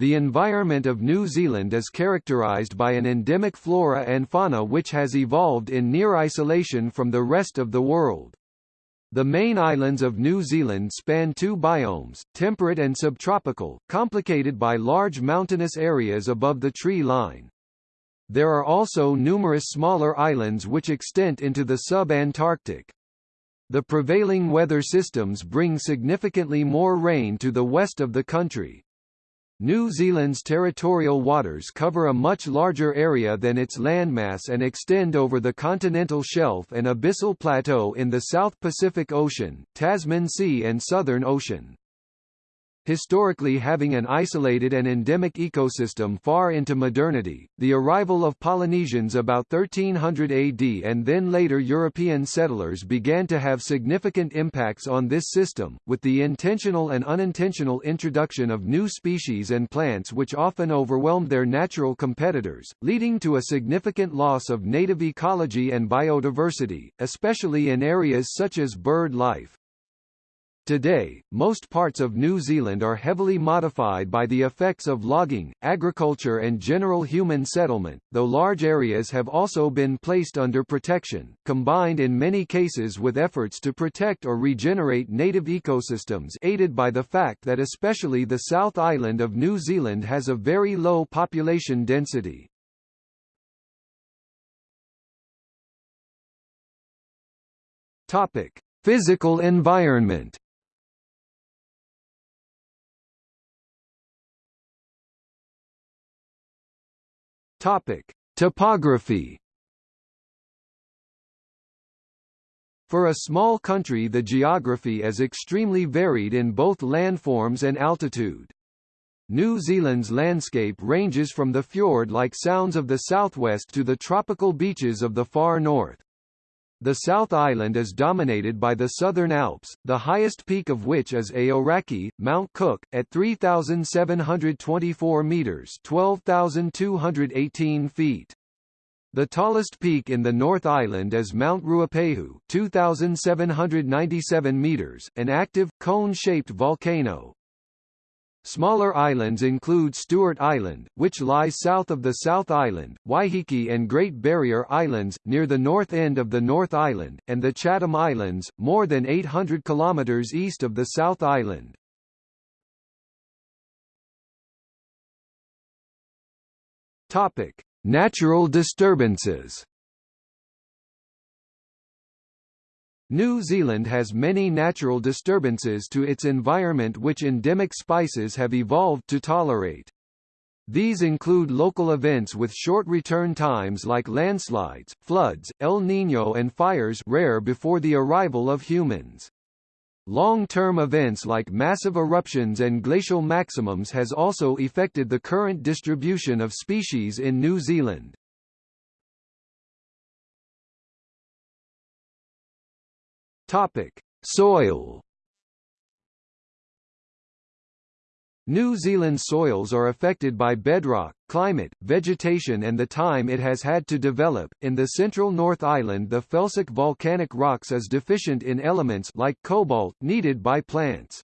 The environment of New Zealand is characterised by an endemic flora and fauna which has evolved in near isolation from the rest of the world. The main islands of New Zealand span two biomes, temperate and subtropical, complicated by large mountainous areas above the tree line. There are also numerous smaller islands which extend into the sub-Antarctic. The prevailing weather systems bring significantly more rain to the west of the country. New Zealand's territorial waters cover a much larger area than its landmass and extend over the continental shelf and abyssal plateau in the South Pacific Ocean, Tasman Sea and Southern Ocean historically having an isolated and endemic ecosystem far into modernity. The arrival of Polynesians about 1300 AD and then later European settlers began to have significant impacts on this system, with the intentional and unintentional introduction of new species and plants which often overwhelmed their natural competitors, leading to a significant loss of native ecology and biodiversity, especially in areas such as bird life. Today, most parts of New Zealand are heavily modified by the effects of logging, agriculture and general human settlement, though large areas have also been placed under protection, combined in many cases with efforts to protect or regenerate native ecosystems aided by the fact that especially the South Island of New Zealand has a very low population density. Topic: Physical environment Topic: Topography. For a small country the geography is extremely varied in both landforms and altitude. New Zealand's landscape ranges from the fjord-like sounds of the southwest to the tropical beaches of the far north. The South Island is dominated by the Southern Alps, the highest peak of which is Aoraki, Mount Cook, at 3,724 metres 12,218 feet. The tallest peak in the North Island is Mount Ruapehu 2,797 metres, an active, cone-shaped volcano. Smaller islands include Stewart Island, which lies south of the South Island, Waiheke and Great Barrier Islands, near the north end of the North Island, and the Chatham Islands, more than 800 kilometers east of the South Island. Topic: Natural disturbances. New Zealand has many natural disturbances to its environment which endemic spices have evolved to tolerate. These include local events with short return times like landslides, floods, El Niño and fires rare before the arrival of humans. Long-term events like massive eruptions and glacial maximums has also affected the current distribution of species in New Zealand. Topic: Soil. New Zealand soils are affected by bedrock, climate, vegetation and the time it has had to develop. In the central North Island the felsic volcanic rocks is deficient in elements like cobalt needed by plants.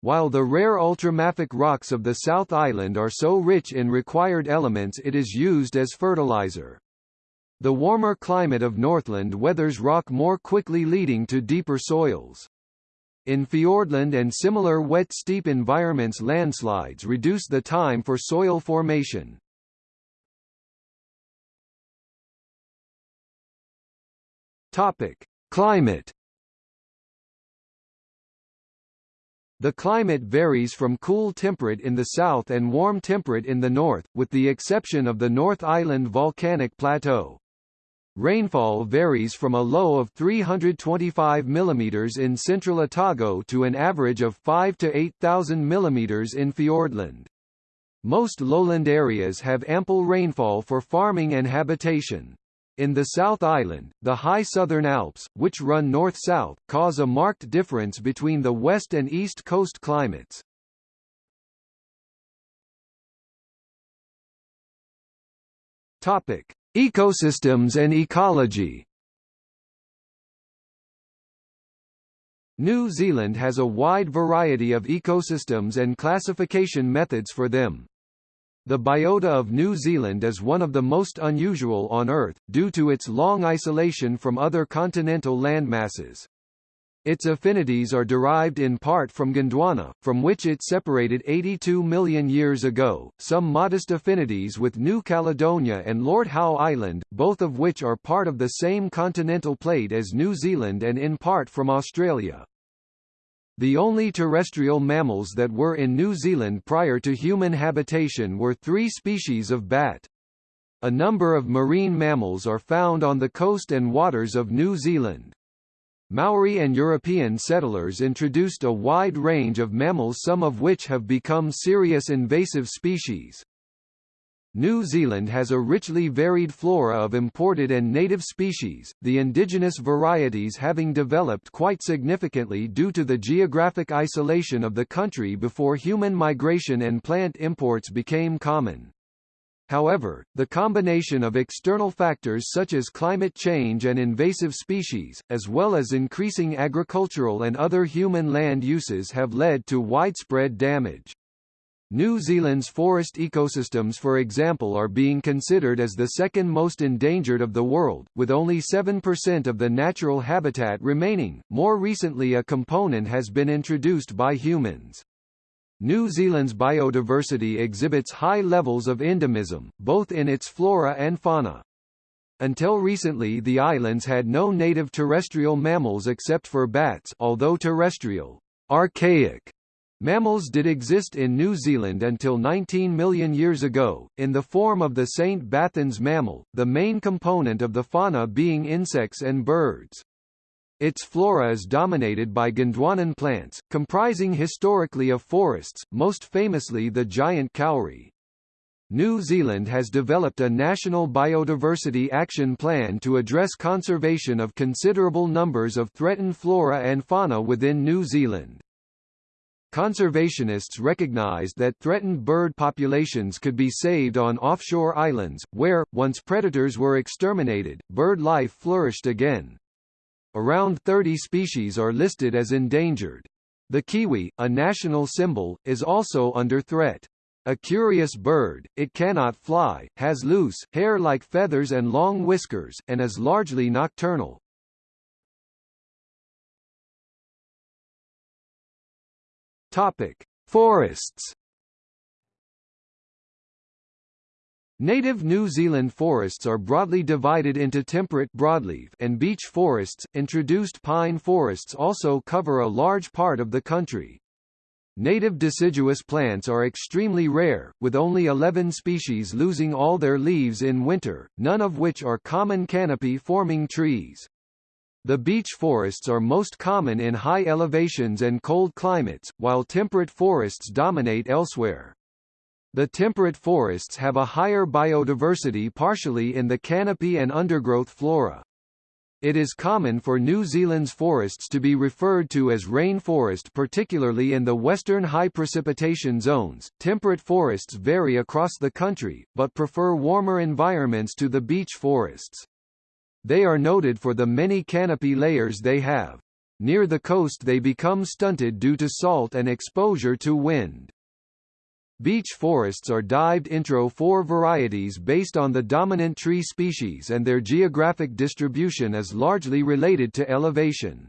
While the rare ultramafic rocks of the South Island are so rich in required elements it is used as fertilizer. The warmer climate of Northland weathers rock more quickly leading to deeper soils. In Fiordland and similar wet steep environments landslides reduce the time for soil formation. Topic: Climate The climate varies from cool temperate in the south and warm temperate in the north, with the exception of the North Island volcanic plateau. Rainfall varies from a low of 325 mm in central Otago to an average of 5 to 8,000 mm in Fiordland. Most lowland areas have ample rainfall for farming and habitation. In the South Island, the high southern Alps, which run north-south, cause a marked difference between the west and east coast climates. Topic: Ecosystems and ecology New Zealand has a wide variety of ecosystems and classification methods for them. The biota of New Zealand is one of the most unusual on Earth, due to its long isolation from other continental landmasses. Its affinities are derived in part from Gondwana, from which it separated 82 million years ago, some modest affinities with New Caledonia and Lord Howe Island, both of which are part of the same continental plate as New Zealand and in part from Australia. The only terrestrial mammals that were in New Zealand prior to human habitation were three species of bat. A number of marine mammals are found on the coast and waters of New Zealand. Maori and European settlers introduced a wide range of mammals some of which have become serious invasive species. New Zealand has a richly varied flora of imported and native species, the indigenous varieties having developed quite significantly due to the geographic isolation of the country before human migration and plant imports became common. However, the combination of external factors such as climate change and invasive species, as well as increasing agricultural and other human land uses have led to widespread damage. New Zealand's forest ecosystems for example are being considered as the second most endangered of the world, with only 7% of the natural habitat remaining. More recently a component has been introduced by humans. New Zealand's biodiversity exhibits high levels of endemism, both in its flora and fauna. Until recently the islands had no native terrestrial mammals except for bats although terrestrial, archaic Mammals did exist in New Zealand until 19 million years ago, in the form of the St. Bathans mammal, the main component of the fauna being insects and birds. Its flora is dominated by Gondwanan plants, comprising historically of forests, most famously the giant kauri. New Zealand has developed a national biodiversity action plan to address conservation of considerable numbers of threatened flora and fauna within New Zealand. Conservationists recognized that threatened bird populations could be saved on offshore islands, where, once predators were exterminated, bird life flourished again. Around 30 species are listed as endangered. The kiwi, a national symbol, is also under threat. A curious bird, it cannot fly, has loose, hair like feathers and long whiskers, and is largely nocturnal. Topic: Forests. Native New Zealand forests are broadly divided into temperate broadleaf and beech forests. Introduced pine forests also cover a large part of the country. Native deciduous plants are extremely rare, with only 11 species losing all their leaves in winter, none of which are common canopy-forming trees. The beech forests are most common in high elevations and cold climates, while temperate forests dominate elsewhere. The temperate forests have a higher biodiversity partially in the canopy and undergrowth flora. It is common for New Zealand's forests to be referred to as rainforest particularly in the western high precipitation zones. Temperate forests vary across the country, but prefer warmer environments to the beech forests. They are noted for the many canopy layers they have. Near the coast they become stunted due to salt and exposure to wind. Beech forests are dived intro 4 varieties based on the dominant tree species and their geographic distribution is largely related to elevation.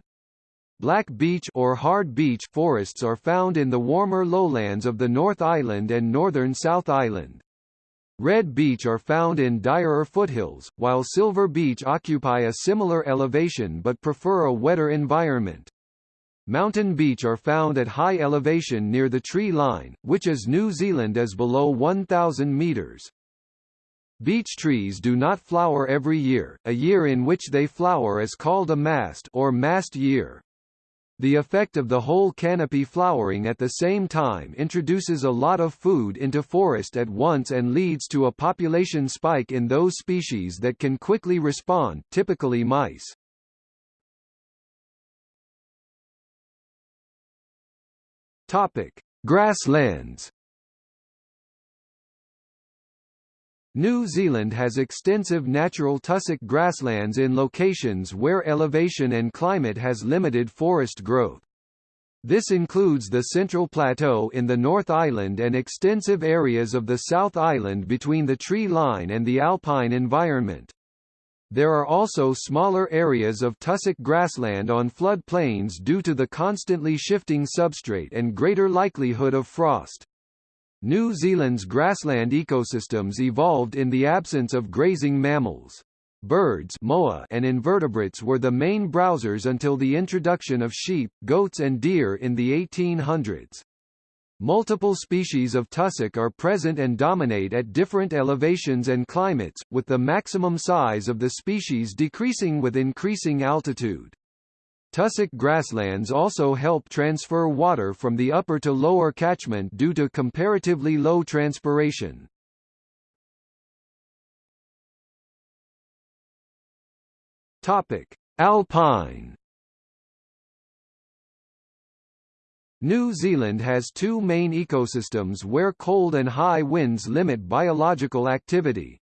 Black beech or hard beech forests are found in the warmer lowlands of the North Island and northern South Island. Red beech are found in drier foothills, while silver beech occupy a similar elevation but prefer a wetter environment. Mountain beech are found at high elevation near the tree line, which is New Zealand is below 1,000 metres. Beech trees do not flower every year, a year in which they flower is called a mast or mast year. The effect of the whole canopy flowering at the same time introduces a lot of food into forest at once and leads to a population spike in those species that can quickly respond typically mice. Topic: Grasslands New Zealand has extensive natural tussock grasslands in locations where elevation and climate has limited forest growth. This includes the Central Plateau in the North Island and extensive areas of the South Island between the tree line and the alpine environment. There are also smaller areas of tussock grassland on flood plains due to the constantly shifting substrate and greater likelihood of frost. New Zealand's grassland ecosystems evolved in the absence of grazing mammals. Birds moa and invertebrates were the main browsers until the introduction of sheep, goats and deer in the 1800s. Multiple species of tussock are present and dominate at different elevations and climates, with the maximum size of the species decreasing with increasing altitude. Tussock grasslands also help transfer water from the upper to lower catchment due to comparatively low transpiration. Topic: Alpine. New Zealand has two main ecosystems where cold and high winds limit biological activity.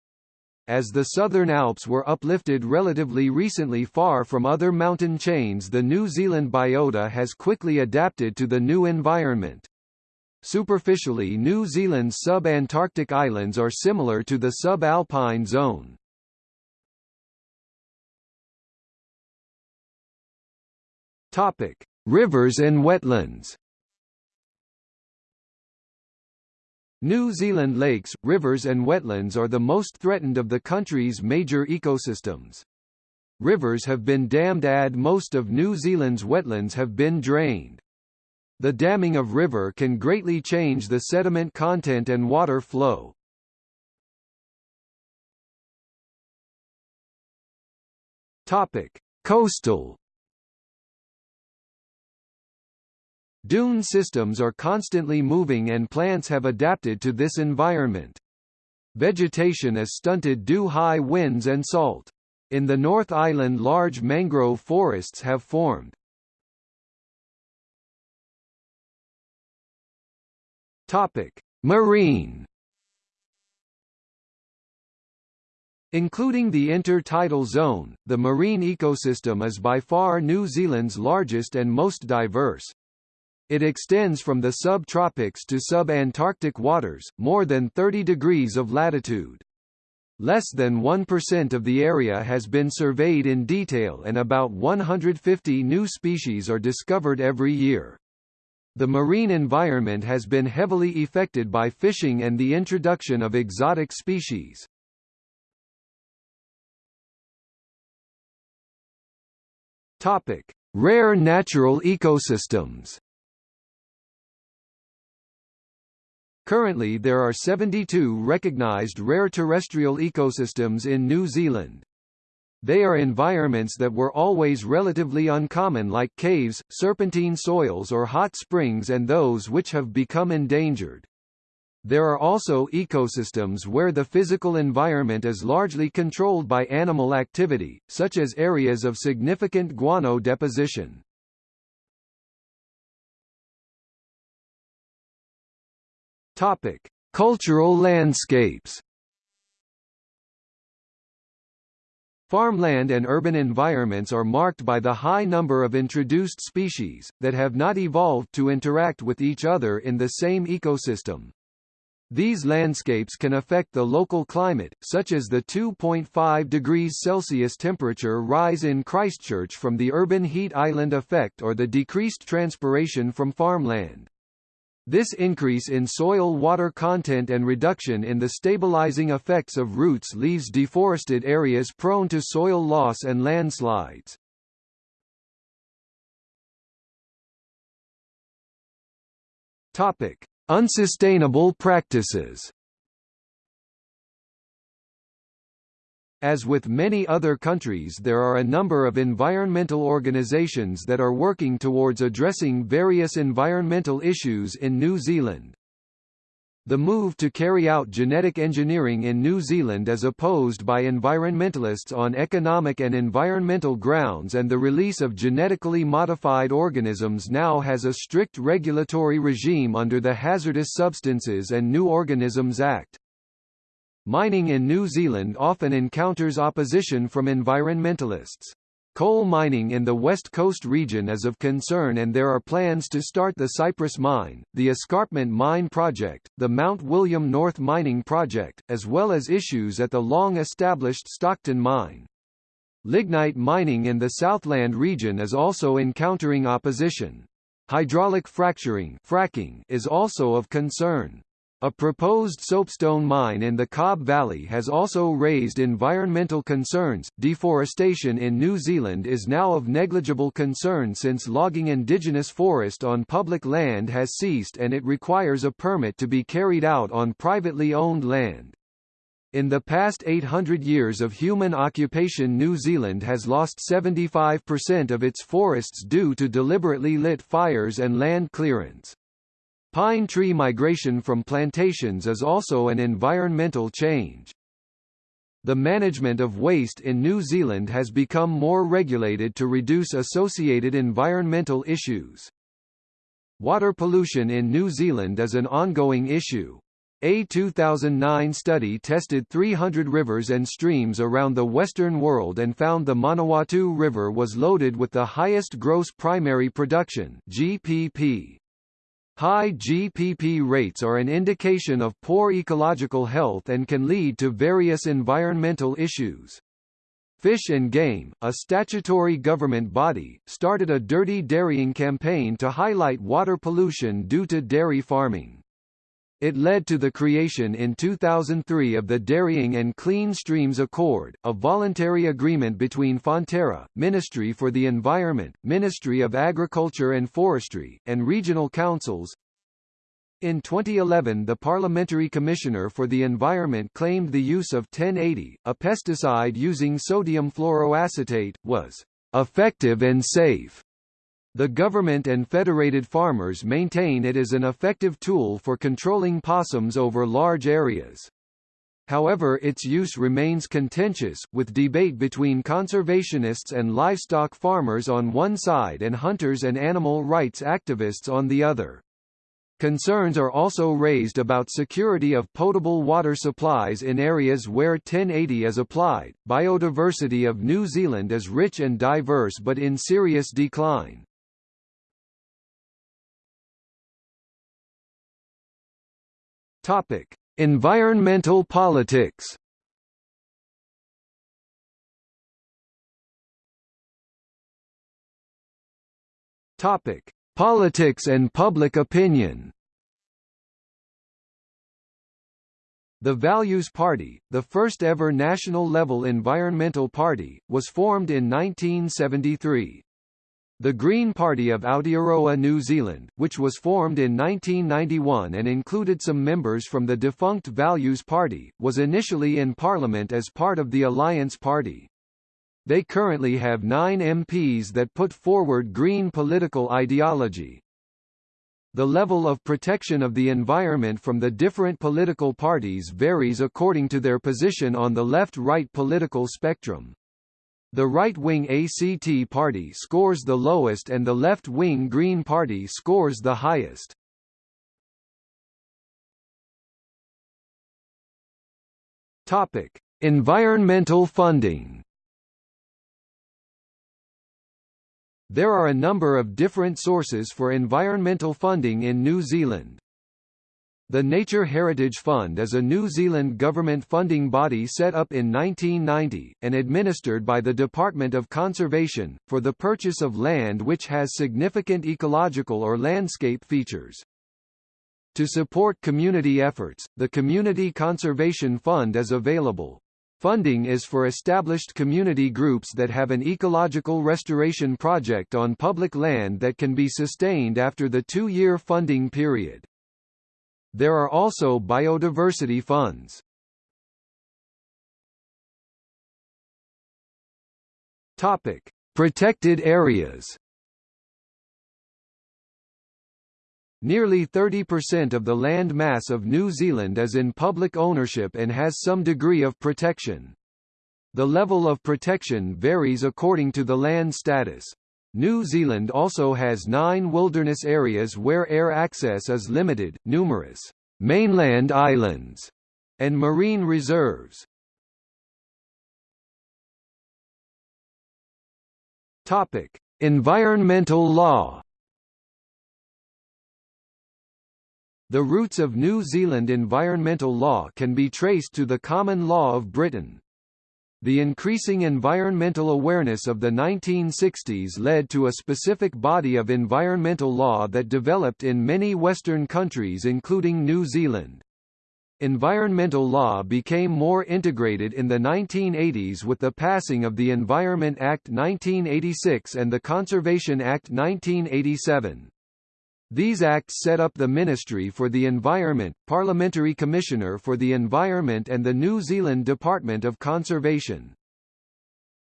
As the Southern Alps were uplifted relatively recently far from other mountain chains the New Zealand biota has quickly adapted to the new environment. Superficially New Zealand's sub-Antarctic islands are similar to the subalpine zone. Topic: Rivers and wetlands. New Zealand lakes, rivers and wetlands are the most threatened of the country's major ecosystems. Rivers have been dammed and most of New Zealand's wetlands have been drained. The damming of river can greatly change the sediment content and water flow. Topic: Coastal Dune systems are constantly moving and plants have adapted to this environment. Vegetation is stunted due high winds and salt. In the North Island large mangrove forests have formed. Topic: Marine Including the intertidal zone, the marine ecosystem is by far New Zealand's largest and most diverse. It extends from the subtropics to sub-Antarctic waters, more than 30 degrees of latitude. Less than 1% of the area has been surveyed in detail and about 150 new species are discovered every year. The marine environment has been heavily affected by fishing and the introduction of exotic species. Topic: Rare natural ecosystems. Currently there are 72 recognized rare terrestrial ecosystems in New Zealand. They are environments that were always relatively uncommon like caves, serpentine soils or hot springs and those which have become endangered. There are also ecosystems where the physical environment is largely controlled by animal activity, such as areas of significant guano deposition. Topic: Cultural landscapes. Farmland and urban environments are marked by the high number of introduced species, that have not evolved to interact with each other in the same ecosystem. These landscapes can affect the local climate, such as the 2.5 degrees Celsius temperature rise in Christchurch from the urban heat island effect or the decreased transpiration from farmland. This increase in soil water content and reduction in the stabilizing effects of roots leaves deforested areas prone to soil loss and landslides. Topic: Unsustainable practices. As with many other countries there are a number of environmental organizations that are working towards addressing various environmental issues in New Zealand. The move to carry out genetic engineering in New Zealand is opposed by environmentalists on economic and environmental grounds and the release of genetically modified organisms now has a strict regulatory regime under the Hazardous Substances and New Organisms Act. Mining in New Zealand often encounters opposition from environmentalists. Coal mining in the West Coast region is of concern and there are plans to start the Cypress Mine, the Escarpment Mine Project, the Mount William North Mining Project, as well as issues at the long-established Stockton Mine. Lignite mining in the Southland region is also encountering opposition. Hydraulic fracturing fracking is also of concern. A proposed soapstone mine in the Cobb Valley has also raised environmental concerns. Deforestation in New Zealand is now of negligible concern since logging indigenous forest on public land has ceased and it requires a permit to be carried out on privately owned land. In the past 800 years of human occupation New Zealand has lost 75% of its forests due to deliberately lit fires and land clearance. Pine tree migration from plantations is also an environmental change. The management of waste in New Zealand has become more regulated to reduce associated environmental issues. Water pollution in New Zealand is an ongoing issue. A 2009 study tested 300 rivers and streams around the Western world and found the Manawatu River was loaded with the highest gross primary production GPP. High GPP rates are an indication of poor ecological health and can lead to various environmental issues. Fish and Game, a statutory government body, started a dirty dairying campaign to highlight water pollution due to dairy farming. It led to the creation in 2003 of the Dairying and Clean Streams Accord, a voluntary agreement between Fonterra, Ministry for the Environment, Ministry of Agriculture and Forestry, and regional councils. In 2011 the Parliamentary Commissioner for the Environment claimed the use of 1080, a pesticide using sodium fluoroacetate, was effective and safe. The government and federated farmers maintain it is an effective tool for controlling possums over large areas. However its use remains contentious, with debate between conservationists and livestock farmers on one side and hunters and animal rights activists on the other. Concerns are also raised about security of potable water supplies in areas where 1080 is applied. Biodiversity of New Zealand is rich and diverse but in serious decline. Topic: Environmental politics. Topic: Politics and public opinion. The Values Party, the first ever national-level environmental party, was formed in 1973. The Green Party of Aotearoa New Zealand, which was formed in 1991 and included some members from the defunct Values Party, was initially in Parliament as part of the Alliance Party. They currently have nine MPs that put forward green political ideology. The level of protection of the environment from the different political parties varies according to their position on the left-right political spectrum. The right-wing ACT Party scores the lowest and the left-wing Green Party scores the highest. Topic: Environmental funding. There are a number of different sources for environmental funding in New Zealand. The Nature Heritage Fund is a New Zealand government funding body set up in 1990, and administered by the Department of Conservation, for the purchase of land which has significant ecological or landscape features. To support community efforts, the Community Conservation Fund is available. Funding is for established community groups that have an ecological restoration project on public land that can be sustained after the two-year funding period. There are also biodiversity funds. Topic: Protected areas. Nearly 30% of the land mass of New Zealand is in public ownership and has some degree of protection. The level of protection varies according to the land status. New Zealand also has nine wilderness areas where air access is limited, numerous mainland islands, and marine reserves. Topic: Environmental law. The roots of New Zealand environmental law can be traced to the common law of Britain. The increasing environmental awareness of the 1960s led to a specific body of environmental law that developed in many Western countries including New Zealand. Environmental law became more integrated in the 1980s with the passing of the Environment Act 1986 and the Conservation Act 1987. These acts set up the Ministry for the Environment, Parliamentary Commissioner for the Environment and the New Zealand Department of Conservation.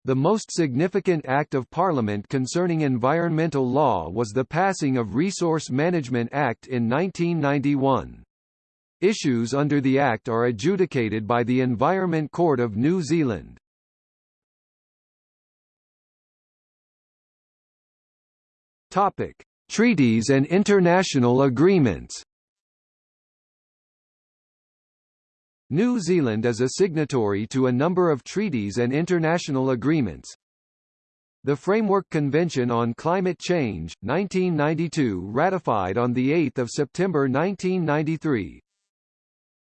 The most significant act of Parliament concerning environmental law was the passing of Resource Management Act in 1991. Issues under the Act are adjudicated by the Environment Court of New Zealand. Topic: Treaties and international agreements. New Zealand is a signatory to a number of treaties and international agreements. The Framework Convention on Climate Change, 1992 ratified on 8 September 1993,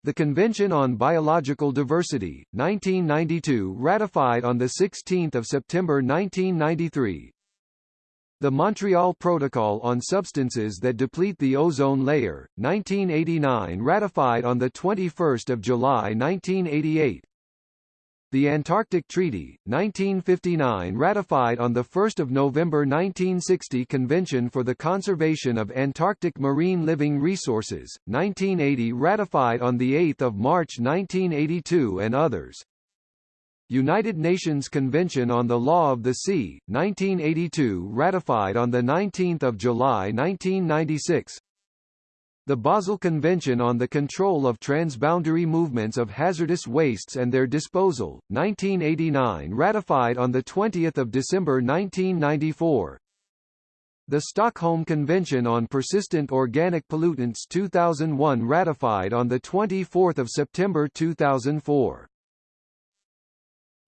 the Convention on Biological Diversity, 1992 ratified on 16 September 1993 The Montreal Protocol on Substances that Deplete the Ozone Layer, 1989 ratified on 21 July 1988 the Antarctic Treaty, 1959 ratified on 1 November 1960 Convention for the Conservation of Antarctic Marine Living Resources, 1980 ratified on 8 March 1982 and others. United Nations Convention on the Law of the Sea, 1982 ratified on 19 July 1996 the Basel Convention on the Control of Transboundary Movements of Hazardous Wastes and Their Disposal, 1989 ratified on 20 December 1994 The Stockholm Convention on Persistent Organic Pollutants 2001 ratified on 24 September 2004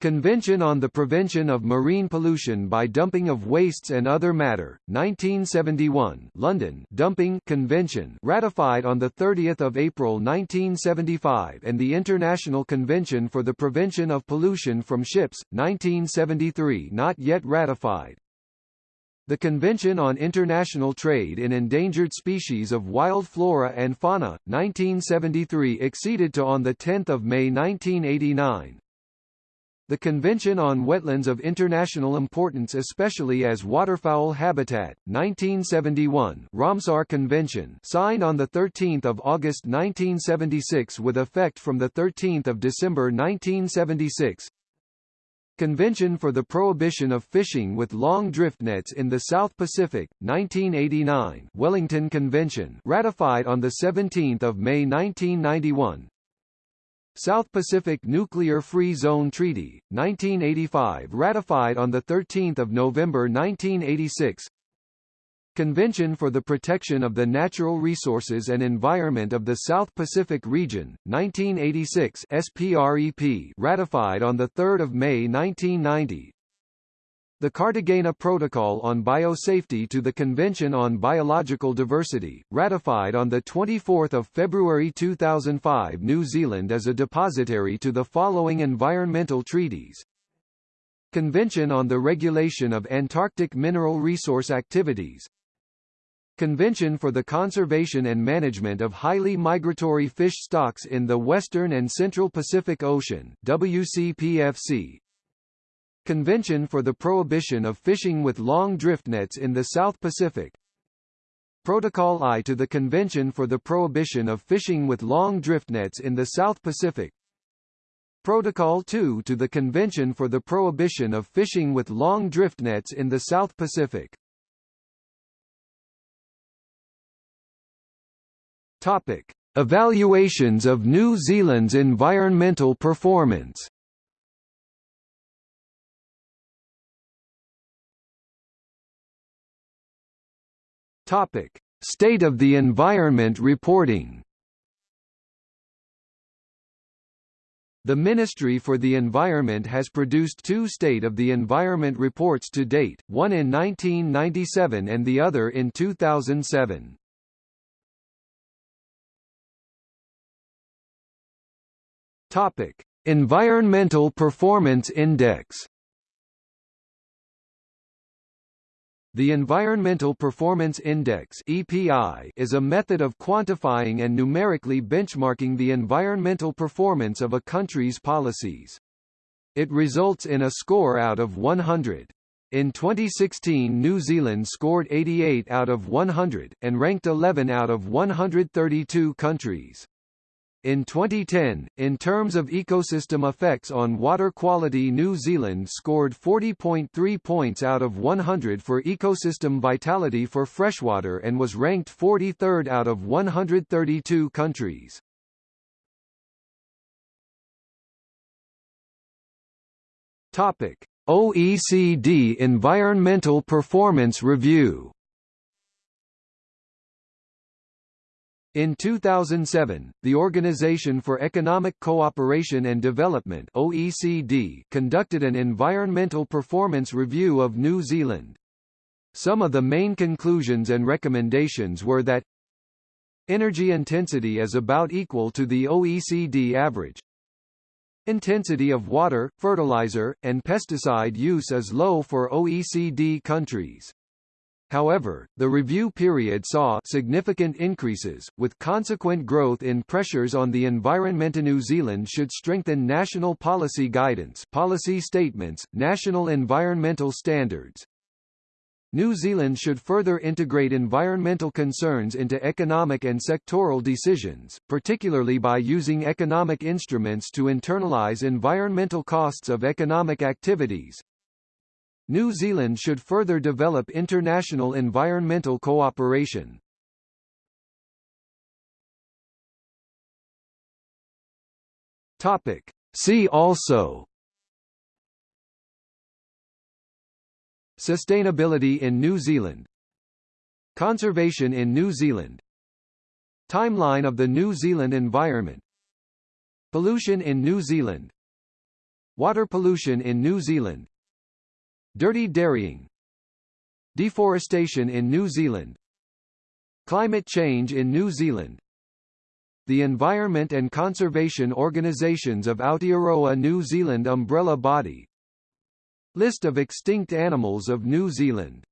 Convention on the Prevention of Marine Pollution by Dumping of Wastes and Other Matter, 1971 London Dumping Convention ratified on 30 April 1975 and the International Convention for the Prevention of Pollution from Ships, 1973 not yet ratified. The Convention on International Trade in Endangered Species of Wild Flora and Fauna, 1973 exceeded to on 10 May 1989, the Convention on Wetlands of International Importance especially as Waterfowl Habitat, 1971 Ramsar Convention signed on 13 August 1976 with effect from 13 December 1976 Convention for the Prohibition of Fishing with Long Drift Nets in the South Pacific, 1989 Wellington Convention ratified on 17 May 1991 South Pacific Nuclear Free Zone Treaty, 1985 ratified on 13 November 1986 Convention for the Protection of the Natural Resources and Environment of the South Pacific Region, 1986 SPREP ratified on 3 May 1990 the Cartagena Protocol on Biosafety to the Convention on Biological Diversity, ratified on 24 February 2005 New Zealand as a depository to the following environmental treaties. Convention on the Regulation of Antarctic Mineral Resource Activities Convention for the Conservation and Management of Highly Migratory Fish Stocks in the Western and Central Pacific Ocean WCPFC Convention for the Prohibition of Fishing with Long Drift Nets in the South Pacific. Protocol I to the Convention for the Prohibition of Fishing with Long Drift Nets in the South Pacific. Protocol II to the Convention for the Prohibition of Fishing with Long Drift Nets in the South Pacific. Topic. Evaluations of New Zealand's environmental performance Topic: State of the Environment reporting. The Ministry for the Environment has produced two State of the Environment reports to date, one in 1997 and the other in 2007. Topic: Environmental Performance Index. The Environmental Performance Index (EPI) is a method of quantifying and numerically benchmarking the environmental performance of a country's policies. It results in a score out of 100. In 2016 New Zealand scored 88 out of 100, and ranked 11 out of 132 countries. In 2010, in terms of ecosystem effects on water quality New Zealand scored 40.3 points out of 100 for ecosystem vitality for freshwater and was ranked 43rd out of 132 countries. Topic: OECD Environmental Performance Review In 2007, the Organization for Economic Cooperation and Development OECD conducted an environmental performance review of New Zealand. Some of the main conclusions and recommendations were that Energy intensity is about equal to the OECD average. Intensity of water, fertilizer, and pesticide use is low for OECD countries. However, the review period saw significant increases, with consequent growth in pressures on the environment. New Zealand should strengthen national policy guidance policy statements, national environmental standards. New Zealand should further integrate environmental concerns into economic and sectoral decisions, particularly by using economic instruments to internalize environmental costs of economic activities, New Zealand should further develop international environmental cooperation. Topic. See also Sustainability in New Zealand Conservation in New Zealand Timeline of the New Zealand environment Pollution in New Zealand Water pollution in New Zealand Dirty dairying Deforestation in New Zealand Climate change in New Zealand The Environment and Conservation Organisations of Aotearoa New Zealand umbrella body List of extinct animals of New Zealand